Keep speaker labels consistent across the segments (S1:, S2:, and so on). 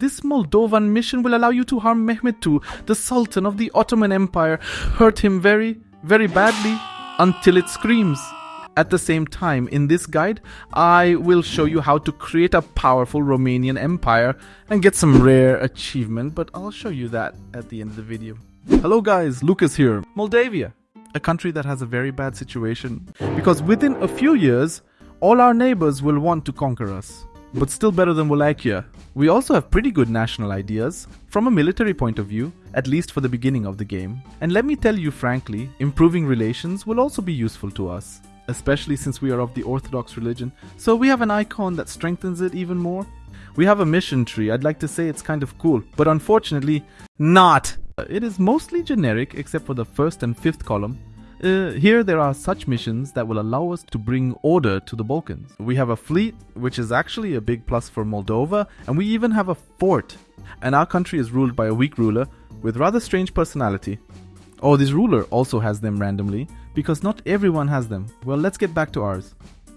S1: This Moldovan mission will allow you to harm Mehmed II, the Sultan of the Ottoman Empire. Hurt him very, very badly until it screams. At the same time, in this guide, I will show you how to create a powerful Romanian empire and get some rare achievement, but I'll show you that at the end of the video. Hello guys, Lucas here. Moldavia, a country that has a very bad situation because within a few years, all our neighbors will want to conquer us. But still better than Wallachia. We also have pretty good national ideas, from a military point of view, at least for the beginning of the game. And let me tell you frankly, improving relations will also be useful to us especially since we are of the Orthodox religion, so we have an icon that strengthens it even more. We have a mission tree, I'd like to say it's kind of cool, but unfortunately, not! It is mostly generic except for the first and fifth column. Uh, here there are such missions that will allow us to bring order to the Balkans. We have a fleet, which is actually a big plus for Moldova, and we even have a fort. And our country is ruled by a weak ruler with rather strange personality. Oh, this ruler also has them randomly, because not everyone has them. Well, let's get back to ours.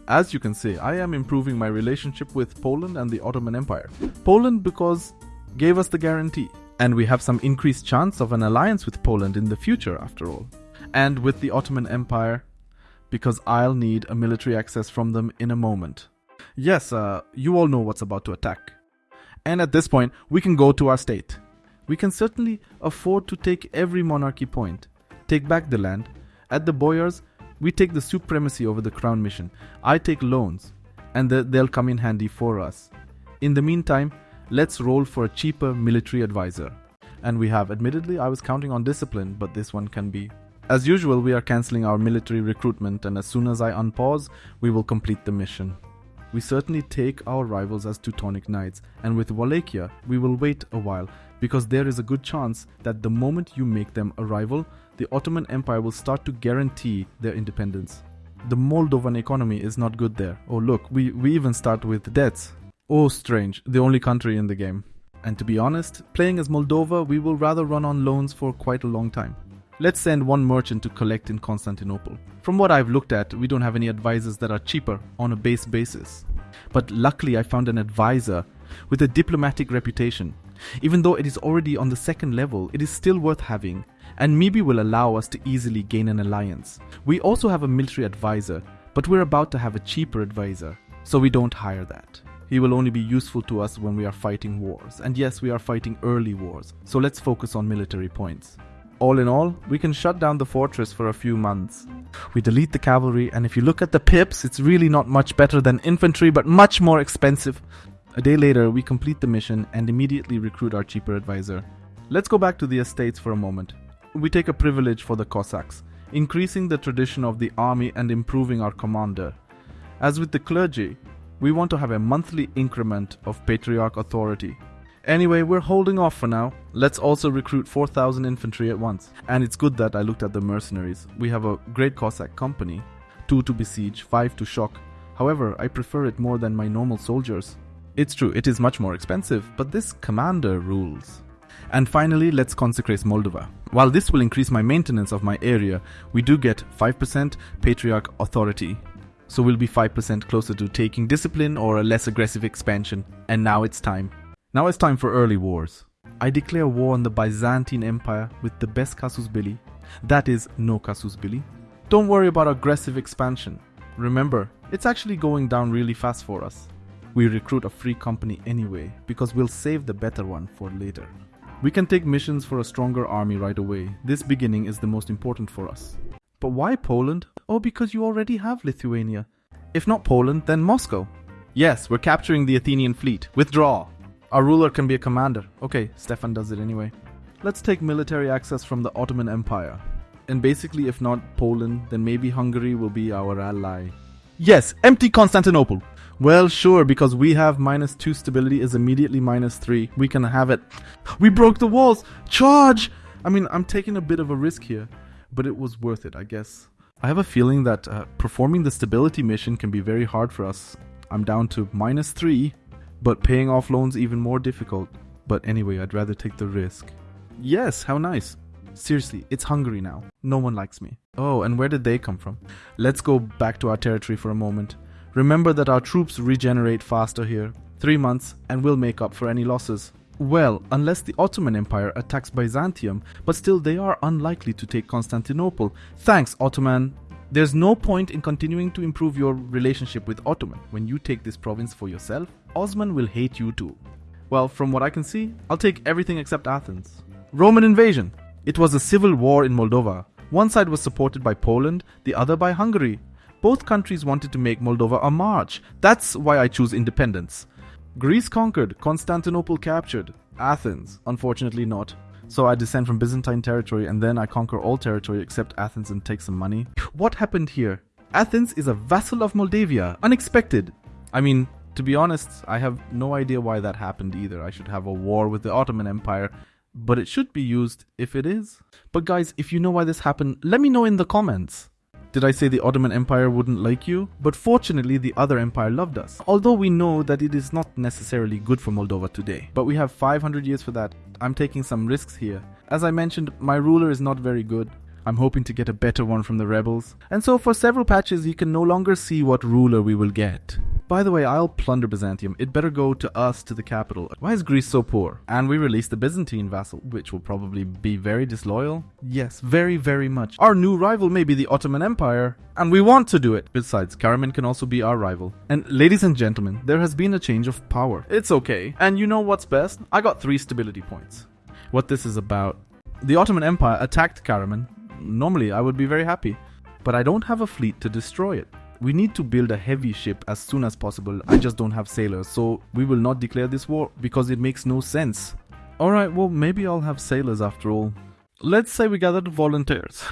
S1: As you can see, I am improving my relationship with Poland and the Ottoman Empire. Poland because gave us the guarantee, and we have some increased chance of an alliance with Poland in the future after all. And with the Ottoman Empire because I'll need a military access from them in a moment. Yes, uh, you all know what's about to attack. And at this point, we can go to our state. We can certainly afford to take every monarchy point, take back the land. At the boyars, we take the supremacy over the crown mission. I take loans, and they'll come in handy for us. In the meantime, let's roll for a cheaper military advisor. And we have, admittedly, I was counting on discipline, but this one can be. As usual, we are cancelling our military recruitment, and as soon as I unpause, we will complete the mission. We certainly take our rivals as Teutonic Knights, and with Wallachia, we will wait a while because there is a good chance that the moment you make them a rival, the Ottoman Empire will start to guarantee their independence. The Moldovan economy is not good there. Oh look, we, we even start with debts. Oh strange, the only country in the game. And to be honest, playing as Moldova, we will rather run on loans for quite a long time. Let's send one merchant to collect in Constantinople. From what I've looked at, we don't have any advisors that are cheaper on a base basis. But luckily I found an advisor with a diplomatic reputation even though it is already on the second level, it is still worth having, and maybe will allow us to easily gain an alliance. We also have a military advisor, but we're about to have a cheaper advisor, so we don't hire that. He will only be useful to us when we are fighting wars, and yes, we are fighting early wars, so let's focus on military points. All in all, we can shut down the fortress for a few months. We delete the cavalry, and if you look at the pips, it's really not much better than infantry, but much more expensive. A day later, we complete the mission and immediately recruit our cheaper advisor. Let's go back to the estates for a moment. We take a privilege for the Cossacks, increasing the tradition of the army and improving our commander. As with the clergy, we want to have a monthly increment of patriarch authority. Anyway, we're holding off for now. Let's also recruit 4,000 infantry at once. And it's good that I looked at the mercenaries. We have a great Cossack company 2 to besiege, 5 to shock. However, I prefer it more than my normal soldiers. It's true, it is much more expensive, but this commander rules. And finally, let's consecrate Moldova. While this will increase my maintenance of my area, we do get 5% patriarch authority. So we'll be 5% closer to taking discipline or a less aggressive expansion. And now it's time. Now it's time for early wars. I declare war on the Byzantine Empire with the best casus belli. That is, no casus belli. Don't worry about aggressive expansion. Remember, it's actually going down really fast for us we recruit a free company anyway because we'll save the better one for later. We can take missions for a stronger army right away. This beginning is the most important for us. But why Poland? Oh, because you already have Lithuania. If not Poland, then Moscow. Yes, we're capturing the Athenian fleet. Withdraw. Our ruler can be a commander. Okay, Stefan does it anyway. Let's take military access from the Ottoman Empire. And basically, if not Poland, then maybe Hungary will be our ally. Yes, empty Constantinople. Well, sure, because we have minus 2 stability is immediately minus 3. We can have it. We broke the walls! Charge! I mean, I'm taking a bit of a risk here, but it was worth it, I guess. I have a feeling that uh, performing the stability mission can be very hard for us. I'm down to minus 3, but paying off loans even more difficult. But anyway, I'd rather take the risk. Yes, how nice. Seriously, it's Hungary now. No one likes me. Oh, and where did they come from? Let's go back to our territory for a moment. Remember that our troops regenerate faster here. Three months and we'll make up for any losses. Well, unless the Ottoman Empire attacks Byzantium, but still they are unlikely to take Constantinople. Thanks, Ottoman. There's no point in continuing to improve your relationship with Ottoman. When you take this province for yourself, Osman will hate you too. Well, from what I can see, I'll take everything except Athens. Roman invasion. It was a civil war in Moldova. One side was supported by Poland, the other by Hungary. Both countries wanted to make Moldova a march. That's why I choose independence. Greece conquered, Constantinople captured. Athens, unfortunately not. So I descend from Byzantine territory and then I conquer all territory except Athens and take some money. What happened here? Athens is a vassal of Moldavia. Unexpected. I mean, to be honest, I have no idea why that happened either. I should have a war with the Ottoman Empire, but it should be used if it is. But guys, if you know why this happened, let me know in the comments. Did I say the Ottoman Empire wouldn't like you? But fortunately, the other empire loved us. Although we know that it is not necessarily good for Moldova today. But we have 500 years for that. I'm taking some risks here. As I mentioned, my ruler is not very good. I'm hoping to get a better one from the rebels. And so for several patches, you can no longer see what ruler we will get. By the way, I'll plunder Byzantium. It better go to us to the capital. Why is Greece so poor? And we release the Byzantine vassal, which will probably be very disloyal. Yes, very, very much. Our new rival may be the Ottoman Empire, and we want to do it. Besides, Karaman can also be our rival. And ladies and gentlemen, there has been a change of power. It's okay. And you know what's best? I got three stability points. What this is about. The Ottoman Empire attacked Karaman. Normally, I would be very happy. But I don't have a fleet to destroy it. We need to build a heavy ship as soon as possible. I just don't have sailors, so we will not declare this war because it makes no sense. Alright, well, maybe I'll have sailors after all. Let's say we gathered volunteers.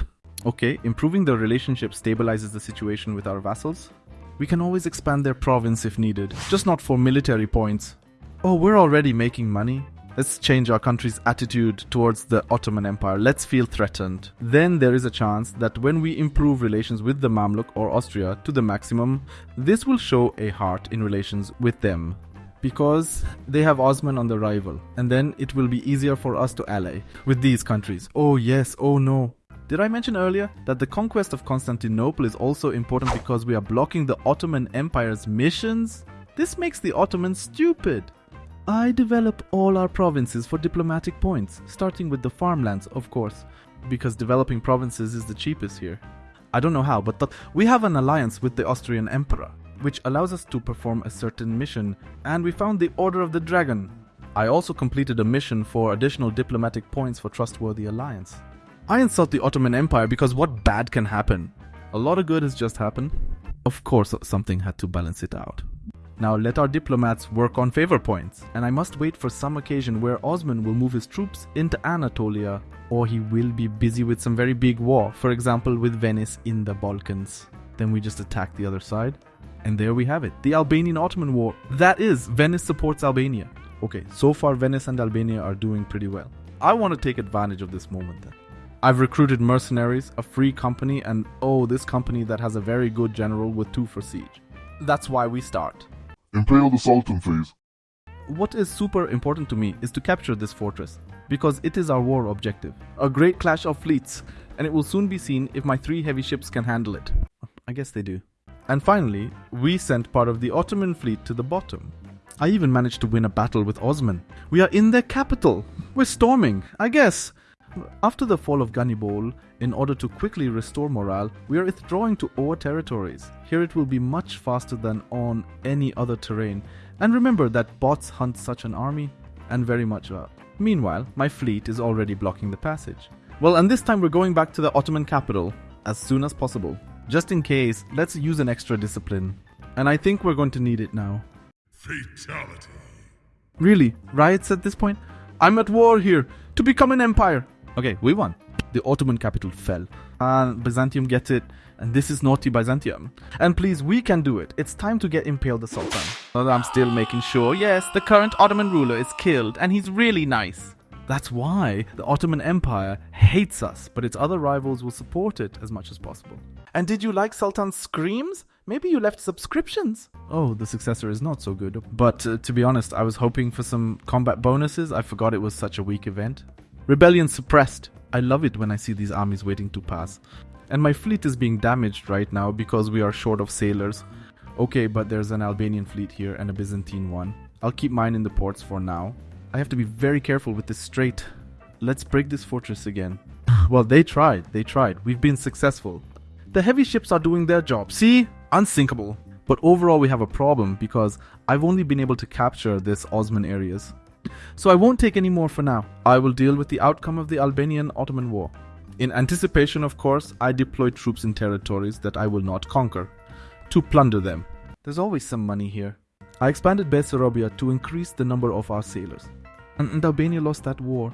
S1: Okay, improving the relationship stabilizes the situation with our vassals. We can always expand their province if needed, just not for military points. Oh, we're already making money. Let's change our country's attitude towards the Ottoman Empire. Let's feel threatened. Then there is a chance that when we improve relations with the Mamluk or Austria to the maximum, this will show a heart in relations with them. Because they have Osman on the rival, and then it will be easier for us to ally with these countries. Oh yes, oh no. Did I mention earlier that the conquest of Constantinople is also important because we are blocking the Ottoman Empire's missions? This makes the Ottomans stupid. I develop all our provinces for diplomatic points, starting with the farmlands, of course, because developing provinces is the cheapest here. I don't know how, but th- we have an alliance with the Austrian Emperor, which allows us to perform a certain mission, and we found the Order of the Dragon. I also completed a mission for additional diplomatic points for trustworthy alliance. I insult the Ottoman Empire because what bad can happen? A lot of good has just happened. Of course, something had to balance it out. Now let our diplomats work on favor points, and I must wait for some occasion where Osman will move his troops into Anatolia, or he will be busy with some very big war, for example with Venice in the Balkans. Then we just attack the other side, and there we have it, the Albanian Ottoman War. That is, Venice supports Albania. Okay, so far Venice and Albania are doing pretty well. I want to take advantage of this moment then. I've recruited mercenaries, a free company, and oh, this company that has a very good general with two for siege. That's why we start.
S2: Impale the Sultan, please.
S1: What is super important to me is to capture this fortress, because it is our war objective. A great clash of fleets, and it will soon be seen if my three heavy ships can handle it. I guess they do. And finally, we sent part of the Ottoman fleet to the bottom. I even managed to win a battle with Osman. We are in their capital. We're storming, I guess. After the fall of Ganibol, in order to quickly restore morale, we are withdrawing to Owa territories. Here it will be much faster than on any other terrain. And remember that bots hunt such an army, and very much uh, Meanwhile, my fleet is already blocking the passage. Well, and this time we're going back to the Ottoman capital as soon as possible. Just in case, let's use an extra discipline. And I think we're going to need it now.
S2: Fatality.
S1: Really? Riots at this point? I'm at war here to become an empire. Okay, we won. The Ottoman capital fell. And Byzantium gets it. And this is naughty Byzantium. And please, we can do it. It's time to get Impale the Sultan. Well, I'm still making sure. Yes, the current Ottoman ruler is killed. And he's really nice. That's why the Ottoman Empire hates us, but its other rivals will support it as much as possible. And did you like Sultan's screams? Maybe you left subscriptions. Oh, the successor is not so good. But uh, to be honest, I was hoping for some combat bonuses. I forgot it was such a weak event. Rebellion suppressed. I love it when I see these armies waiting to pass. And my fleet is being damaged right now because we are short of sailors. Okay, but there's an Albanian fleet here and a Byzantine one. I'll keep mine in the ports for now. I have to be very careful with this strait. Let's break this fortress again. well, they tried. They tried. We've been successful. The heavy ships are doing their job. See? Unsinkable. But overall, we have a problem because I've only been able to capture this Osman areas. So I won't take any more for now. I will deal with the outcome of the Albanian Ottoman War. In anticipation, of course, I deploy troops in territories that I will not conquer to plunder them. There's always some money here. I expanded Bessarabia to increase the number of our sailors. And, and Albania lost that war.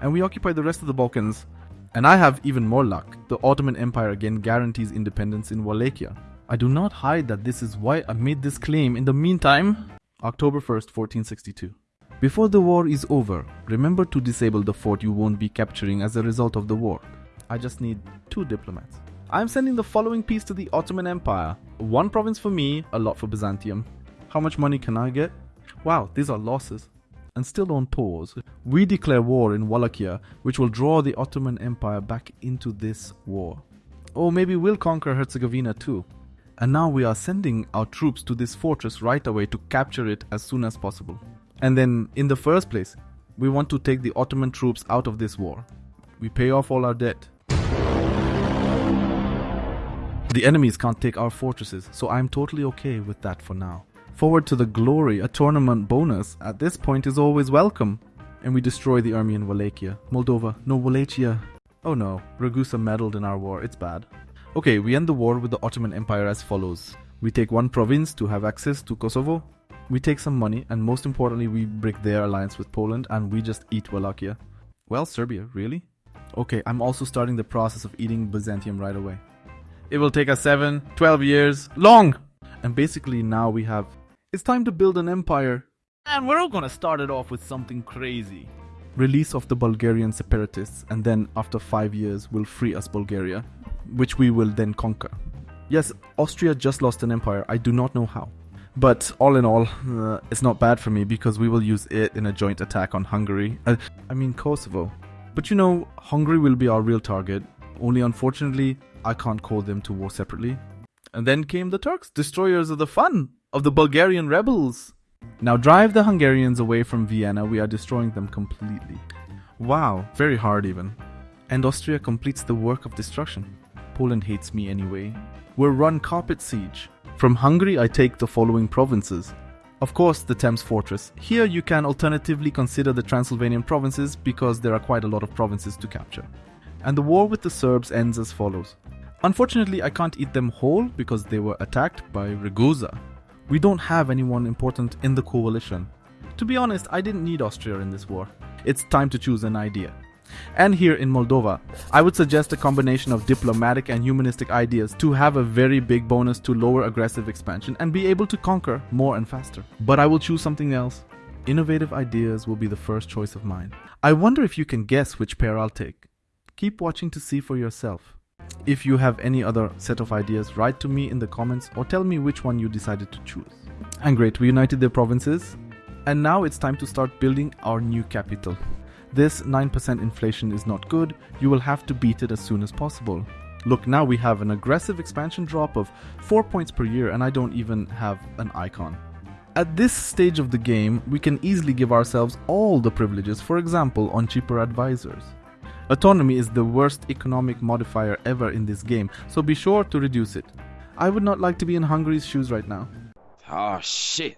S1: And we occupied the rest of the Balkans. And I have even more luck. The Ottoman Empire again guarantees independence in Wallachia. I do not hide that this is why I made this claim. In the meantime, October 1st, 1462. Before the war is over, remember to disable the fort you won't be capturing as a result of the war. I just need two diplomats. I'm sending the following piece to the Ottoman Empire. One province for me, a lot for Byzantium. How much money can I get? Wow, these are losses. And still on pause, we declare war in Wallachia, which will draw the Ottoman Empire back into this war. Or maybe we'll conquer Herzegovina too. And now we are sending our troops to this fortress right away to capture it as soon as possible. And then, in the first place, we want to take the Ottoman troops out of this war. We pay off all our debt. The enemies can't take our fortresses, so I'm totally okay with that for now. Forward to the glory, a tournament bonus at this point is always welcome. And we destroy the army in Wallachia. Moldova, no Wallachia. Oh no, Ragusa meddled in our war, it's bad. Okay, we end the war with the Ottoman Empire as follows. We take one province to have access to Kosovo. We take some money, and most importantly, we break their alliance with Poland and we just eat Wallachia. Well, Serbia, really? Okay, I'm also starting the process of eating Byzantium right away. It will take us 7, 12 years, long! And basically, now we have. It's time to build an empire. And we're all gonna start it off with something crazy. Release of the Bulgarian separatists, and then after 5 years, will free us Bulgaria, which we will then conquer. Yes, Austria just lost an empire, I do not know how. But all in all, uh, it's not bad for me because we will use it in a joint attack on Hungary. Uh, I mean, Kosovo. But you know, Hungary will be our real target. Only unfortunately, I can't call them to war separately. And then came the Turks, destroyers of the fun of the Bulgarian rebels. Now drive the Hungarians away from Vienna, we are destroying them completely. Wow, very hard even. And Austria completes the work of destruction. Poland hates me anyway. We'll run carpet siege. From Hungary, I take the following provinces. Of course, the Temes Fortress. Here you can alternatively consider the Transylvanian provinces because there are quite a lot of provinces to capture. And the war with the Serbs ends as follows. Unfortunately, I can't eat them whole because they were attacked by Ragusa. We don't have anyone important in the coalition. To be honest, I didn't need Austria in this war. It's time to choose an idea. And here in Moldova, I would suggest a combination of diplomatic and humanistic ideas to have a very big bonus to lower aggressive expansion and be able to conquer more and faster. But I will choose something else. Innovative ideas will be the first choice of mine. I wonder if you can guess which pair I'll take. Keep watching to see for yourself. If you have any other set of ideas, write to me in the comments or tell me which one you decided to choose. And great, we united the provinces. And now it's time to start building our new capital. This 9% inflation is not good, you will have to beat it as soon as possible. Look, now we have an aggressive expansion drop of 4 points per year and I don't even have an icon. At this stage of the game, we can easily give ourselves all the privileges, for example, on cheaper advisors. Autonomy is the worst economic modifier ever in this game, so be sure to reduce it. I would not like to be in Hungary's shoes right now.
S3: Oh shit.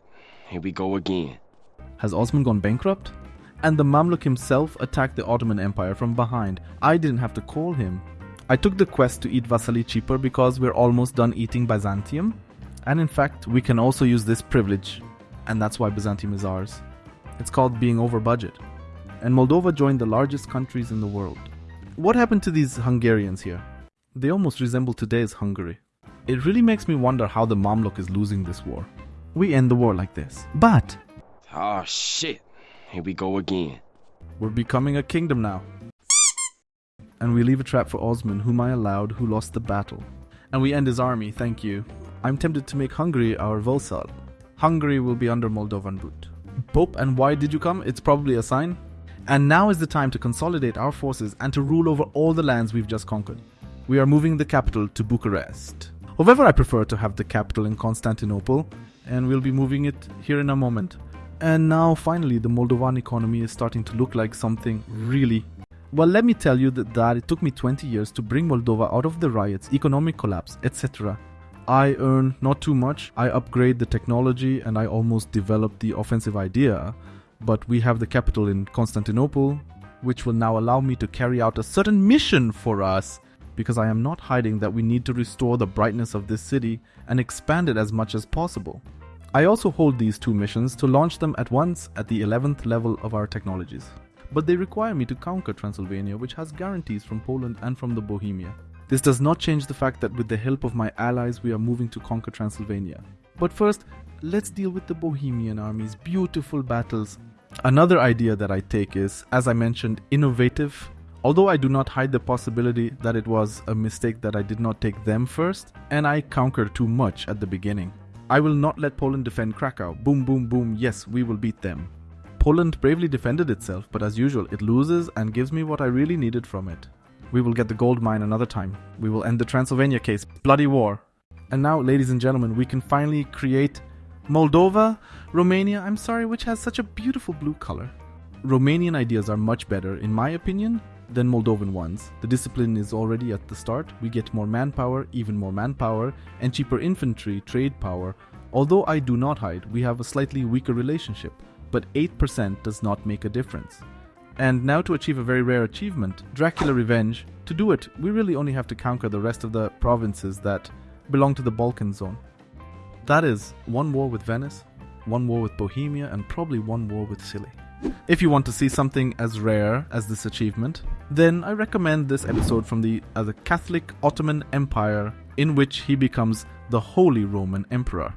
S3: Here we go again.
S1: Has Osman gone bankrupt? And the Mamluk himself attacked the Ottoman Empire from behind. I didn't have to call him. I took the quest to eat Vasily cheaper because we're almost done eating Byzantium. And in fact, we can also use this privilege. And that's why Byzantium is ours. It's called being over budget and Moldova joined the largest countries in the world. What happened to these Hungarians here? They almost resemble today's Hungary. It really makes me wonder how the Mamluk is losing this war. We end the war like this. But
S3: Oh shit. Here we go again.
S1: we're becoming a kingdom now. And we leave a trap for Osman, whom I allowed, who lost the battle. And we end his army, thank you. I'm tempted to make Hungary our vassal. Hungary will be under Moldovan boot. Pope, and why did you come? It's probably a sign. And now is the time to consolidate our forces and to rule over all the lands we've just conquered. We are moving the capital to Bucharest. However, I prefer to have the capital in Constantinople, and we'll be moving it here in a moment. And now finally the Moldovan economy is starting to look like something really well, let me tell you that, that it took me 20 years to bring Moldova out of the riots, economic collapse, etc. I earn not too much, I upgrade the technology, and I almost develop the offensive idea. But we have the capital in Constantinople, which will now allow me to carry out a certain mission for us, because I am not hiding that we need to restore the brightness of this city and expand it as much as possible. I also hold these two missions to launch them at once at the 11th level of our technologies but they require me to conquer Transylvania, which has guarantees from Poland and from the Bohemia. This does not change the fact that with the help of my allies, we are moving to conquer Transylvania. But first, let's deal with the Bohemian army's beautiful battles. Another idea that I take is, as I mentioned, innovative. Although I do not hide the possibility that it was a mistake that I did not take them first, and I conquered too much at the beginning. I will not let Poland defend Krakow. Boom, boom, boom. Yes, we will beat them. Poland bravely defended itself, but as usual, it loses and gives me what I really needed from it. We will get the gold mine another time. We will end the Transylvania case. Bloody war. And now, ladies and gentlemen, we can finally create Moldova, Romania, I'm sorry, which has such a beautiful blue color. Romanian ideas are much better, in my opinion, than Moldovan ones. The discipline is already at the start, we get more manpower, even more manpower, and cheaper infantry, trade power. Although I do not hide, we have a slightly weaker relationship but 8% does not make a difference. And now to achieve a very rare achievement, Dracula Revenge, to do it, we really only have to conquer the rest of the provinces that belong to the Balkan zone. That is, one war with Venice, one war with Bohemia, and probably one war with Scilly. If you want to see something as rare as this achievement, then I recommend this episode from the, uh, the Catholic Ottoman Empire, in which he becomes the Holy Roman Emperor.